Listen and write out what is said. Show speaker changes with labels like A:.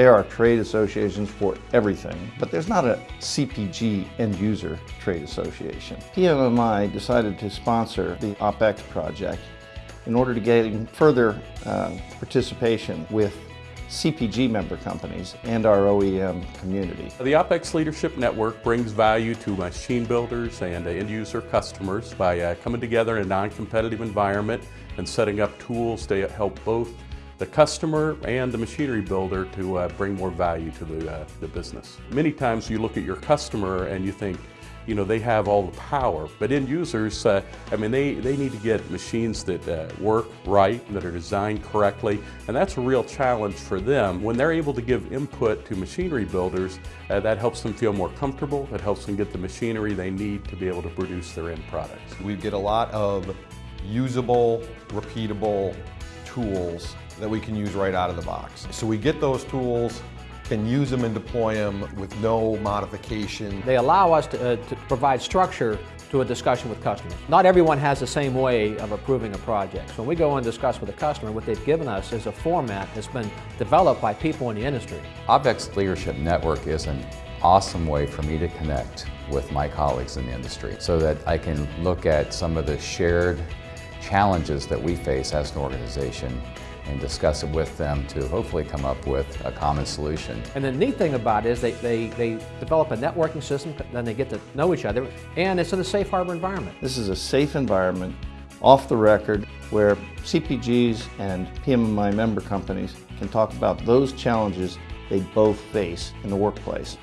A: There are trade associations for everything, but there's not a CPG end user trade association. PMMI decided to sponsor the OpX project in order to gain further uh, participation with CPG member companies and our OEM community.
B: The OpX Leadership Network brings value to machine builders and end user customers by uh, coming together in a non-competitive environment and setting up tools to help both the customer and the machinery builder to uh, bring more value to the, uh, the business. Many times you look at your customer and you think, you know, they have all the power. But end users, uh, I mean, they, they need to get machines that uh, work right, that are designed correctly, and that's a real challenge for them. When they're able to give input to machinery builders, uh, that helps them feel more comfortable, it helps them get the machinery they need to be able to produce their end products.
C: We get a lot of usable, repeatable tools that we can use right out of the box. So we get those tools, can use them and deploy them with no modification.
D: They allow us to, uh, to provide structure to a discussion with customers. Not everyone has the same way of approving a project. So when we go and discuss with a customer, what they've given us is a format that's been developed by people in the industry.
E: OpX Leadership Network is an awesome way for me to connect with my colleagues in the industry so that I can look at some of the shared challenges that we face as an organization and discuss it with them to hopefully come up with a common solution.
D: And the neat thing about it is they, they, they develop a networking system, then they get to know each other, and it's in a safe harbor environment.
A: This is a safe environment, off the record, where CPGs and PMMI member companies can talk about those challenges they both face in the workplace.